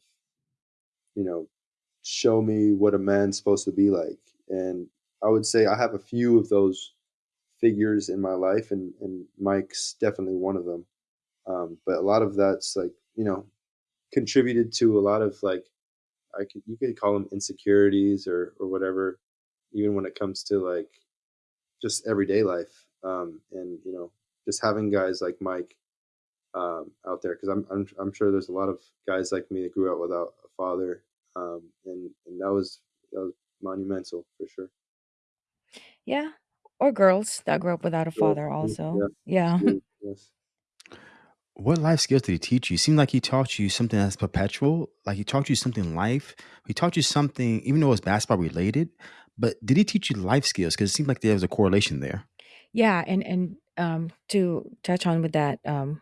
you know show me what a man's supposed to be like. And I would say I have a few of those figures in my life, and and Mike's definitely one of them. Um, but a lot of that's like you know contributed to a lot of like I could you could call them insecurities or or whatever, even when it comes to like just everyday life. Um, and you know, just having guys like Mike um, out there because I'm, I'm I'm sure there's a lot of guys like me that grew up without a father, um, and and that was that was monumental for sure. Yeah. Or girls that grew up without a So, father, mm, also. yeah, Yeah. absolutely, yes. What life skills did he teach you? Seemed like he taught you something that's perpetual. Like he taught you something in life. He taught you something, even though it was basketball related. But did he teach you life skills? Because it seemed like there was a correlation there. Yeah, and and um to touch on with that um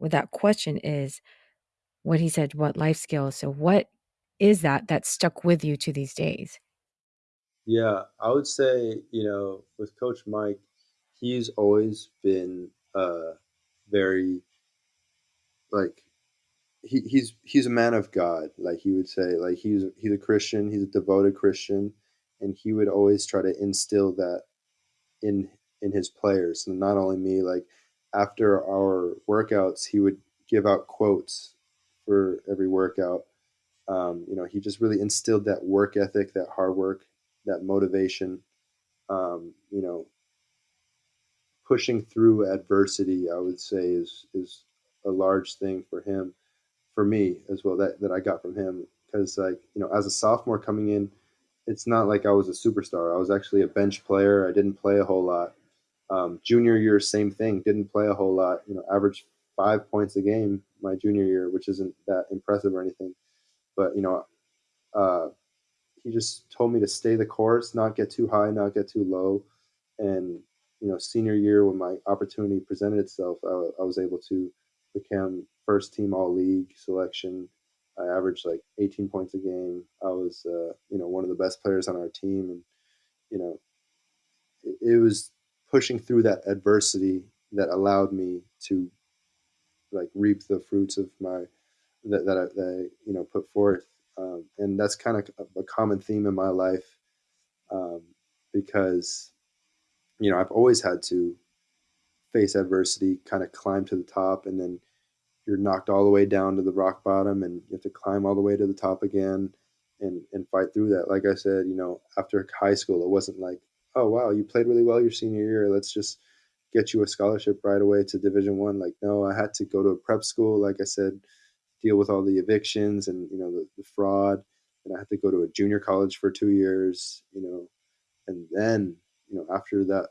with that question is what he said, what life skills. So what is that that stuck with you to these days? Yeah, I would say, you know, with Coach Mike, he's always been uh very like he, he's he's a man of God, like he would say. Like he's he's a Christian, he's a devoted Christian, and he would always try to instill that in in his players. And not only me, like after our workouts, he would give out quotes for every workout. Um, you know, he just really instilled that work ethic, that hard work, that motivation. Um, you know, pushing through adversity, I would say, is is a large thing for him, for me as well. That that I got from him because, like, you know, as a sophomore coming in, it's not like I was a superstar. I was actually a bench player. I didn't play a whole lot. Um, junior year, same thing. Didn't play a whole lot. You know, averaged five points a game my junior year, which isn't that impressive or anything. But you know, uh, he just told me to stay the course, not get too high, not get too low, and you know, senior year when my opportunity presented itself, I, I was able to become first team all league selection. I averaged like 18 points a game. I was, uh, you know, one of the best players on our team, and you know, it, it was pushing through that adversity that allowed me to like reap the fruits of my that that I, that I you know put forth, um, and that's kind of a common theme in my life um, because you know I've always had to face adversity, kind of climb to the top, and then you're knocked all the way down to the rock bottom, and you have to climb all the way to the top again, and and fight through that. Like I said, you know, after high school, it wasn't like, oh wow, you played really well your senior year. Let's just get you a scholarship right away to Division One. Like no, I had to go to a prep school. Like I said, deal with all the evictions and you know the, the fraud, and I had to go to a junior college for two years. You know, and then you know after that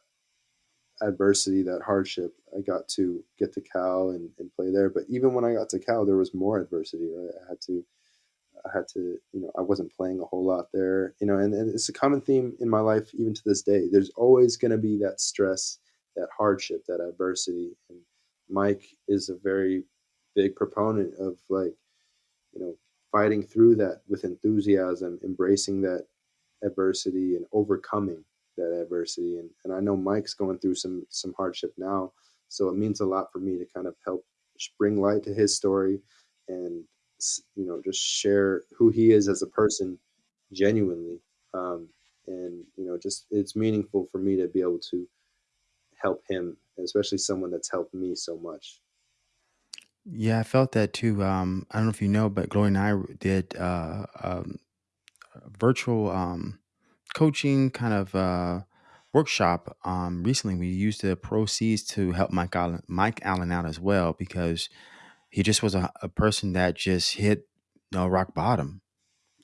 adversity, that hardship, I got to get to Cal and, and play there. But even when I got to Cal, there was more adversity. Right, I had to, I had to, you know, I wasn't playing a whole lot there. You know, and, and it's a common theme in my life even to this day. There's always going to be that stress, that hardship, that adversity. And Mike is a very big proponent of like, you know, fighting through that with enthusiasm, embracing that adversity and overcoming that adversity. And, and I know Mike's going through some some hardship now, so it means a lot for me to kind of help bring light to his story, and you know just share who he is as a person, genuinely. Um, and you know, just it's meaningful for me to be able to help him, especially someone that's helped me so much. Yeah, I felt that too. Um, I don't know if you know, but Gloria and I did uh, um, a virtual um, coaching kind of uh, workshop um, recently. We used the proceeds to help Mike Allen, Mike Allen out as well because he just was a, a person that just hit you know, rock bottom.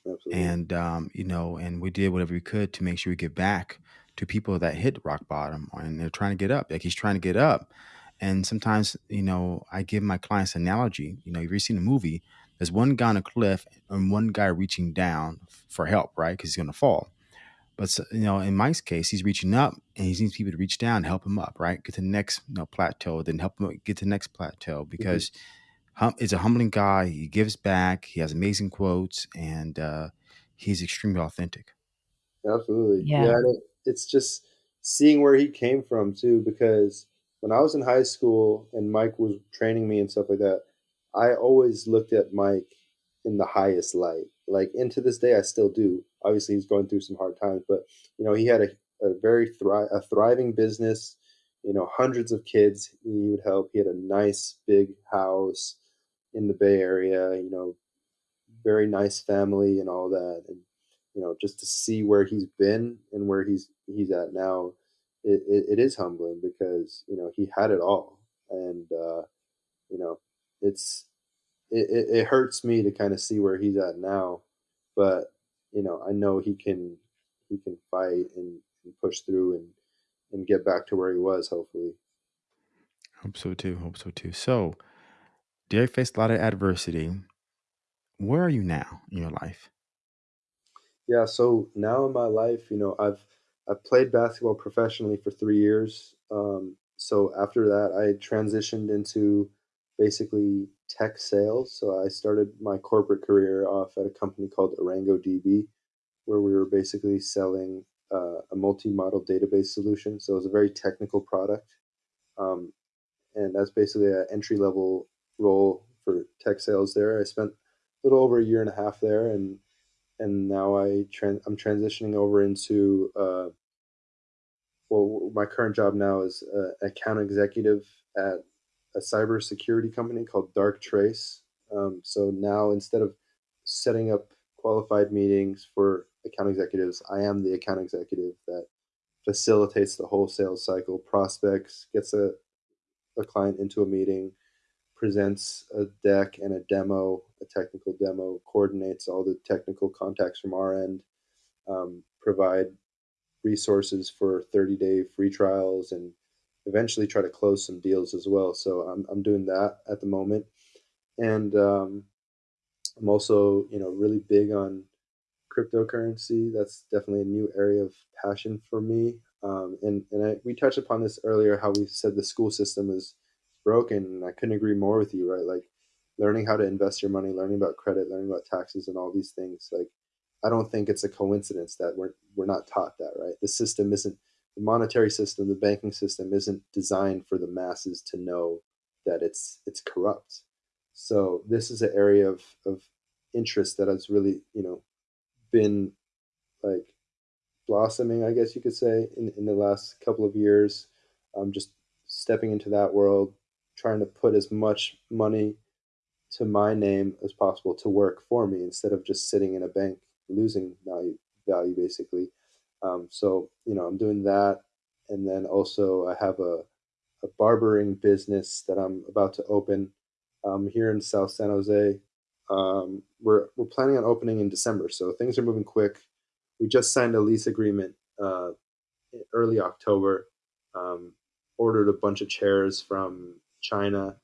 Absolutely. and um, you know, and we did whatever we could to make sure we give back to people that hit rock bottom and they're trying to get up. Like he's trying to get up, and sometimes you know, I give my clients analogy. You know, you've ever seen a movie? There's one guy on a cliff and one guy reaching down for help, right? Because he's going to fall. But so- you know, in Mike's case, he's reaching up and he needs people to reach down, and help him up, right? Get to the next you know, plateau, then help him get to the next plateau hmm because hum, is a humbling guy. He gives back. He has amazing quotes, and uh, he's extremely authentic. Absolutely. Yeah. Yeah, it, it's just seeing where he came from too, because when I was in high school and Mike was training me and stuff like that, I always looked at Mike in the highest light. Like, and to this day, I still do. Obviously, he's going through some hard times, but you know, he had a, a very thri- a thriving business. You know, hundreds of kids he would help. He had a nice big house in the Bay Area. You know, very nice family and all that. And you know, just to see where he's been and where he's he's at now, it, it, it is humbling because you know he had it all, and uh, you know, it's it, it, it hurts me to kind of see where he's at now, but you know, I know he can he can fight and, and push through and and get back to where he was. Hopefully, Hope so too. Hope so too. So, Derek faced a lot of adversity. Where are you now in your life? yeah. So now in my life, you know, I've I've played basketball professionally for three years. Um, so after that, I transitioned into basically tech sales. So I started my corporate career off at a company called ArangoDB, where we were basically selling uh, a multi-model database solution. So it was a very technical product, um, and that's basically an entry-level role for tech sales there. I spent a little over a year and a half there, and and now I tran- I'm transitioning over into uh, well, my current job now is uh, account executive at a cybersecurity company called Darktrace. Um, so now instead of setting up qualified meetings for account executives, I am the account executive that facilitates the whole sales cycle, prospects, gets a, a client into a meeting, presents a deck and a demo, a technical demo, coordinates all the technical contacts from our end, um, provide resources for 30 day free trials and eventually try to close some deals as well. So I'm, I'm doing that at the moment. And um, I'm also, you know, really big on cryptocurrency. That's definitely a new area of passion for me. Um, and and I, we touched upon this earlier, how we said the school system is broken, and I couldn't agree more with you. Right, like learning how to invest your money, learning about credit, learning about taxes, and all these things. Like I don't think it's a coincidence that we're we're not taught that. Right, the system isn't the monetary system, the banking system isn't designed for the masses to know that it's it's corrupt. So this is an area of of interest that has really you know been like blossoming, I guess you could say, in, in the last couple of years. Um, just stepping into that world, trying to put as much money to my name as possible to work for me instead of just sitting in a bank losing value value basically. Um, so you know I'm doing that, and then also I have a a barbering business that I'm about to open um, here in South San Jose. Um, we're we're planning on opening in December, so things are moving quick. We just signed a lease agreement uh, early October. Um, ordered a bunch of chairs from China.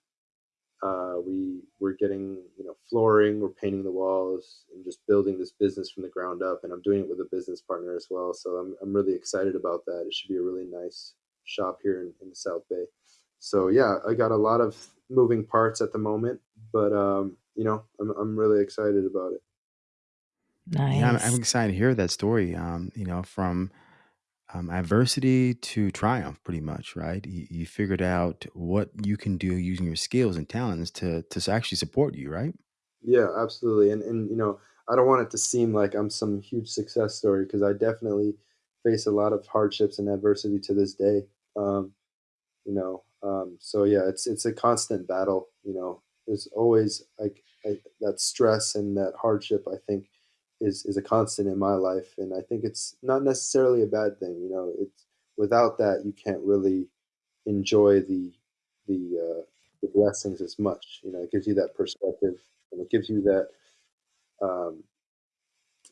Uh, we we're getting you know flooring, we're painting the walls, and just building this business from the ground up. And I'm doing it with a business partner as well. So I'm I'm really excited about that. It should be a really nice shop here in, in the South Bay. So yeah, I got a lot of moving parts at the moment, but um, you know I'm I'm really excited about it. Nice. Yeah, I'm, I'm excited to hear that story. Um, you know, from um, adversity to triumph, pretty much, right? You, you figured out what you can do using your skills and talents to to actually support you, right? Yeah, absolutely. And and you know, I don't want it to seem like I'm some huge success story because I definitely face a lot of hardships and adversity to this day. Um, you know, um, so yeah, it's it's a constant battle. You know, there's always like that stress and that hardship. I think is is a constant in my life, and I think it's not necessarily a bad thing. You know, it's without that you can't really enjoy the the uh, the blessings as much. You know, it gives you that perspective, and it gives you that um,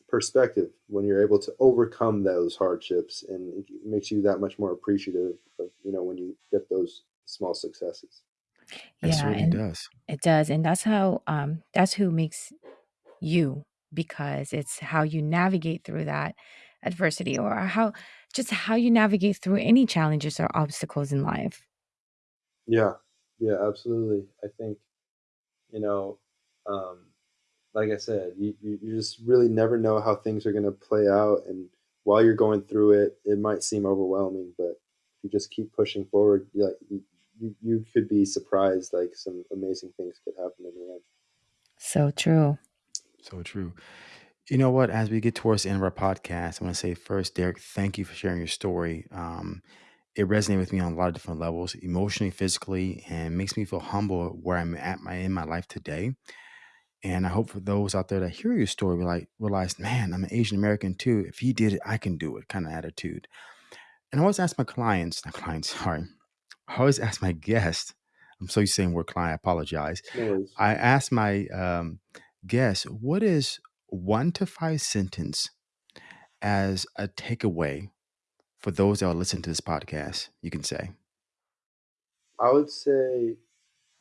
perspective when you're able to overcome those hardships and it makes you that much more appreciative of you know when you get those small successes Yeah, it and does. it does. And that's how um that's who makes you because it's how you navigate through that adversity or how just how you navigate through any challenges or obstacles in life. yeah yeah absolutely i think you know um, like i said you, you, you just really never know how things are going to play out and while you're going through it it might seem overwhelming but if you just keep pushing forward you, you, you could be surprised like some amazing things could happen in the end So true. So true. You know what? As we get towards the end of our podcast, I want to say first, Derek, thank you for sharing your story. Um, it resonated with me on a lot of different levels, emotionally, physically, and makes me feel humble where I'm at my in my life today. And I hope for those out there that hear your story, will like realize, man, I'm an Asian American too. If he did it, I can do it. Kind of attitude. And I always ask my clients, not clients, sorry. I always ask my guests. I'm so used to saying word client. I apologize. no worries I ask my um, guests, what is one to five sentence as a takeaway for those that are listening to this podcast? You can say, i would say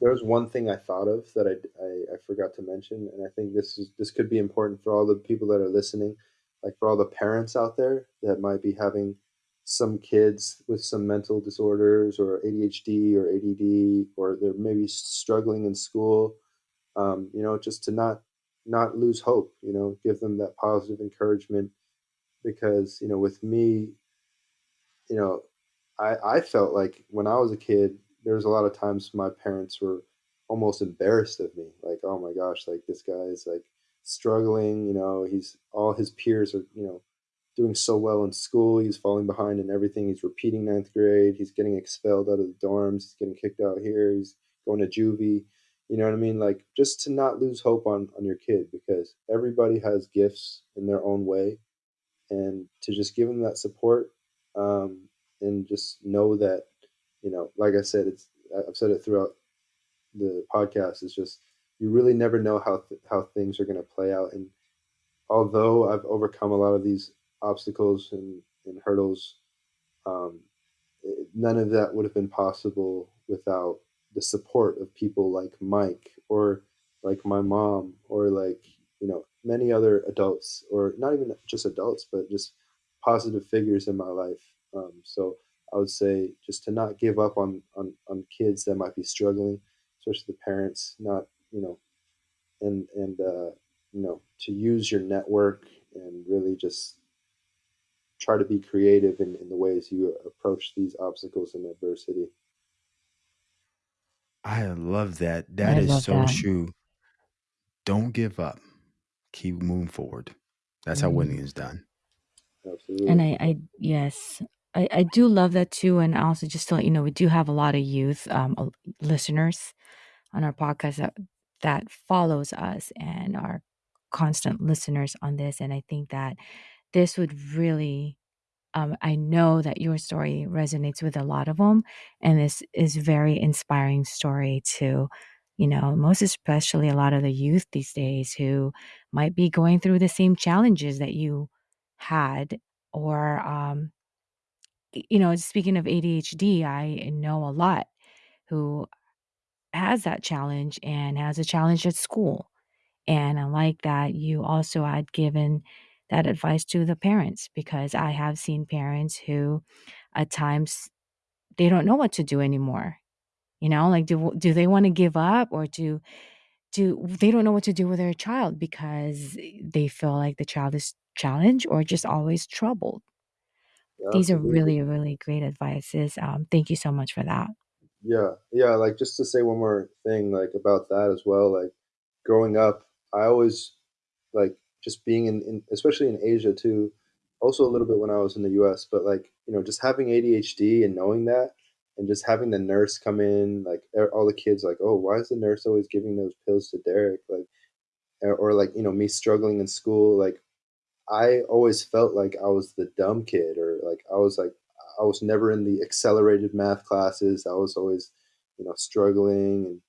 There's one thing I thought of that I, I, I forgot to mention, and I think this is this could be important for all the people that are listening, like for all the parents out there that might be having some kids with some mental disorders or ADHD or ADD, or they're maybe struggling in school. Um, you know, just to not not lose hope. You know, give them that positive encouragement because you know, with me, you know, I I felt like when I was a kid, there was a lot of times my parents were almost embarrassed of me. Like, oh my gosh, like this guy is like struggling. You know, he's all his peers are you know doing so well in school. He's falling behind in everything. He's repeating ninth grade. He's getting expelled out of the dorms. He's getting kicked out here. He's going to juvie. You know what I mean? Like just to not lose hope on on your kid because everybody has gifts in their own way and to just give them that support um, and just know that you know like i said it's i've said it throughout the podcast it's just you really never know how th- how things are going to play out and although i've overcome a lot of these obstacles and, and hurdles um, none of that would have been possible without the support of people like mike or like my mom or like you know many other adults or not even just adults but just positive figures in my life. Um, so i would say just to not give up on, on on kids that might be struggling especially the parents not you know and and uh, you know to use your network and really just try to be creative in, in the ways you approach these obstacles and adversity I love that. That I is love so that. true. Don't give up. Keep moving forward. That's how winning Mm. is done. And absolutely I, I yes, I, I do love that too. And also just to let you know, we do have a lot of youth um, uh, listeners on our podcast that that follows us and are constant listeners on this. And I think that this would really um, I know that your story resonates with a lot of them, and this is very inspiring story to, you know, most especially a lot of the youth these days who might be going through the same challenges that you had, or um, you know, speaking of ADHD, I know a lot who has that challenge and has a challenge at school and I like that you also had given that advice to the parents because I have seen parents who at times they don't know what to do anymore. You know, like do do they want to give up or do do they don't know what to do with their child because they feel like the child is challenged or just always troubled. These are absolutely really really great advices. Um, thank you so much for that. Yeah, yeah, like just to say one more thing like about that as well, like growing up, I always like just being in, in especially in Asia too, also a little bit when I was in the US, but like, you know, just having ADHD and knowing that and just having the nurse come in, like all the kids like, "Oh, why is the nurse always giving those pills to Derek?" Like or, or like, you know, me struggling in school, like I always felt like I was the dumb kid or like I was like I was never in the accelerated math classes. I was always, you know, struggling and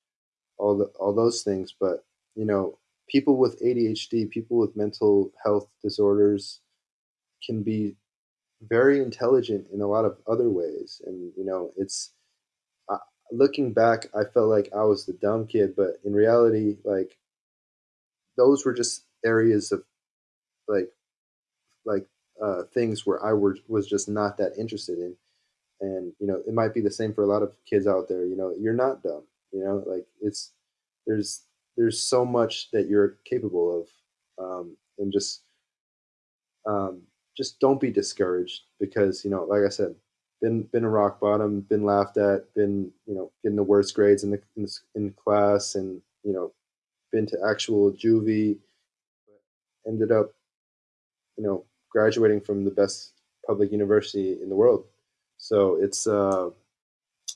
all the all those things. But, you know, people with ADHD, people with mental health disorders can be very intelligent in a lot of other ways. And, you know, it's uh, looking back, I felt like I was the dumb kid, but in reality, like, those were just areas of like, like, uh, things where I were, was just not that interested in. And, you know, it might be the same for a lot of kids out there. You know, you're not dumb, you know, like it's, there's, there's so much that you're capable of. Um, and just, um, just don't be discouraged because you know, like I said, been been a rock bottom, been laughed at, been you know getting the worst grades in the in, in class, and you know, been to actual juvie, ended up, you know, graduating from the best public university in the world. So it's uh,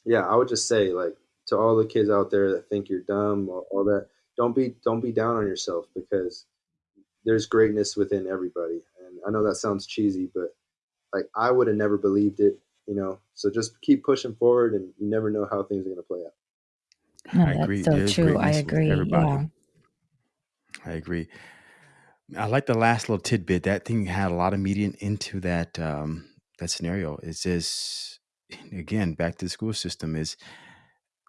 yeah, I would just say like to all the kids out there that think you're dumb or all that, don't be don't be down on yourself because there's greatness within everybody. And I know that sounds cheesy, but like I would have never believed it, you know. So just keep pushing forward, and you never know how things are going to play out. No, I agree. so There's true. I agree. Everybody. Yeah. I agree. I like the last little tidbit. That thing had a lot of media into that um, that scenario. It says again back to the school system is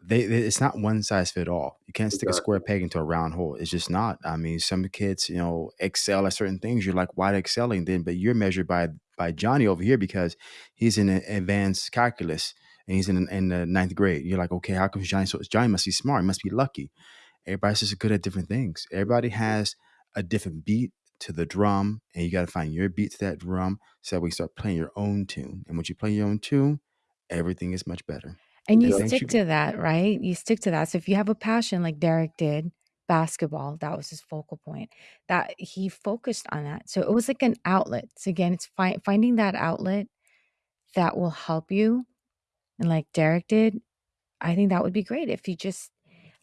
they, they, it's not one size fit all. You can't stick a square peg into a round hole. It's just not. I mean, some kids, you know, excel at certain things. You're like, why excelling then? But you're measured by by Johnny over here because he's in advanced calculus and he's in in the ninth grade. You're like, okay, how come Johnny? So Johnny must be smart. He must be lucky. Everybody's just good at different things. Everybody has a different beat to the drum, and you got to find your beat to that drum. So that we start playing your own tune, and once you play your own tune, everything is much better. And you stick you to that, right? You stick to that. So if you have a passion like Derek did, basketball, that was his focal point. That he focused on that. So it was like an outlet. So again, it's fi- finding that outlet that will help you. And like Derek did, I think that would be great if you just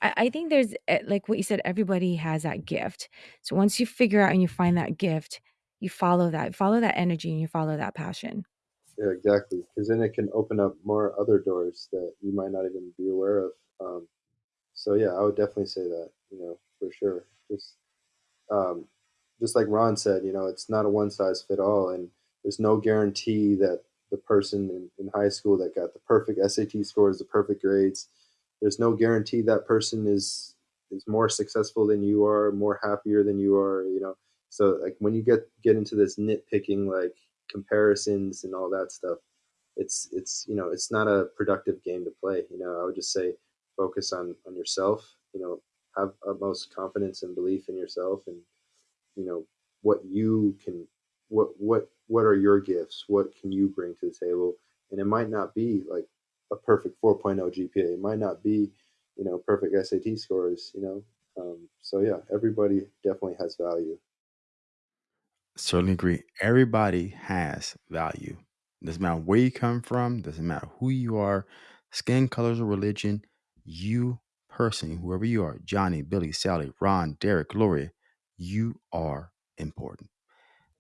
I, I think there's eh, like what you said, everybody has that gift. So once you figure out and you find that gift, you follow that, follow that energy and you follow that passion. Yeah, exactly. Because then it can open up more other doors that you might not even be aware of. Um, so yeah, I would definitely say that. You know, for sure. Just, um, just like Ron said, you know, it's not a one size fit all, and there's no guarantee that the person in, in high school that got the perfect SAT scores, the perfect grades, there's no guarantee that person is is more successful than you are, more happier than you are. You know, so like when you get get into this nitpicking, like comparisons and all that stuff it's it's you know it's not a productive game to play you know i would just say focus on on yourself you know have utmost confidence and belief in yourself and you know what you can what what what are your gifts? What can you bring to the table? And it might not be like a perfect 4.0 gpa it might not be you know perfect sat scores you know um, so yeah everybody definitely has value Certainly agree. Everybody has value. Doesn't matter where you come from, doesn't matter who you are, skin colors or religion, you person, whoever you are, Johnny, Billy, Sally, Ron, Derek, Gloria, you are important.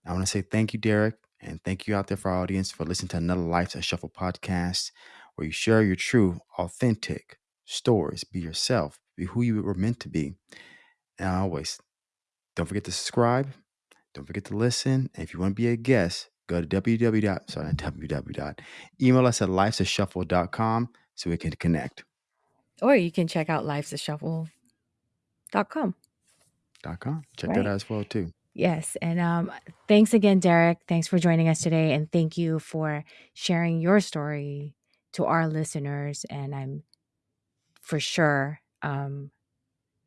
I want to say thank you, Derek, and thank you out there for our audience for listening to another Life's a Shuffle podcast where you share your true, authentic stories. Be yourself, be who you were meant to be. And always, don't forget to subscribe, don't forget to listen. And if you want to be a guest, go to www. Sorry, www. Email us at lifesashuffle.com so we can connect. Or you can check out lifesashuffle.com. Dot com. Check right. that out as well too. Yes. And um, thanks again, Derek. Thanks for joining us today. And thank you for sharing your story to our listeners. And I'm for sure um,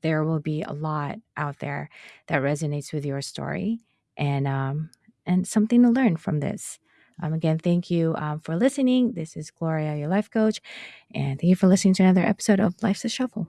there will be a lot out there that resonates with your story and um, and something to learn from this. Um, again, thank you um, for listening. This is Gloria, your life coach, and thank you for listening to another episode of Life's a Shuffle.